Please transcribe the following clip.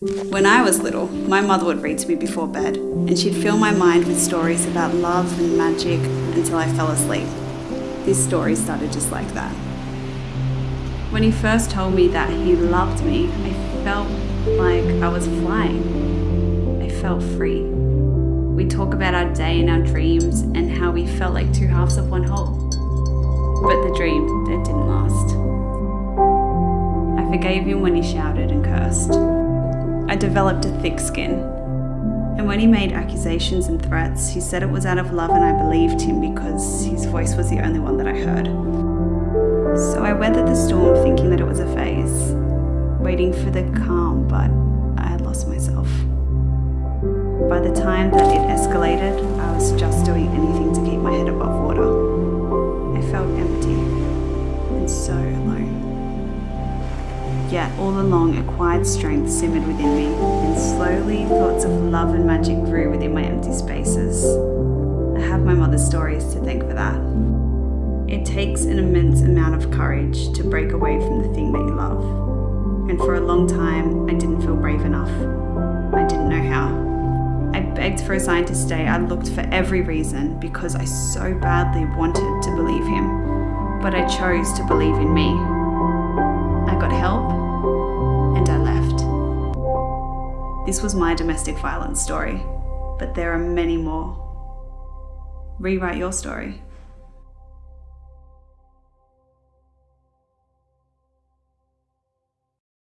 When I was little, my mother would read to me before bed, and she'd fill my mind with stories about love and magic until I fell asleep. This story started just like that. When he first told me that he loved me, I felt like I was flying. I felt free. We talk about our day and our dreams and how we felt like two halves of one whole. But the dream, it didn't last. I forgave him when he shouted and cursed. I developed a thick skin. And when he made accusations and threats, he said it was out of love and I believed him because his voice was the only one that I heard. So I weathered the storm thinking that it was a phase, waiting for the calm, but Yet all along a quiet strength simmered within me, and slowly thoughts of love and magic grew within my empty spaces. I have my mother's stories to thank for that. It takes an immense amount of courage to break away from the thing that you love. And for a long time, I didn't feel brave enough. I didn't know how. I begged for a sign to stay. I looked for every reason because I so badly wanted to believe him. But I chose to believe in me. I got help This was my domestic violence story, but there are many more. Rewrite your story.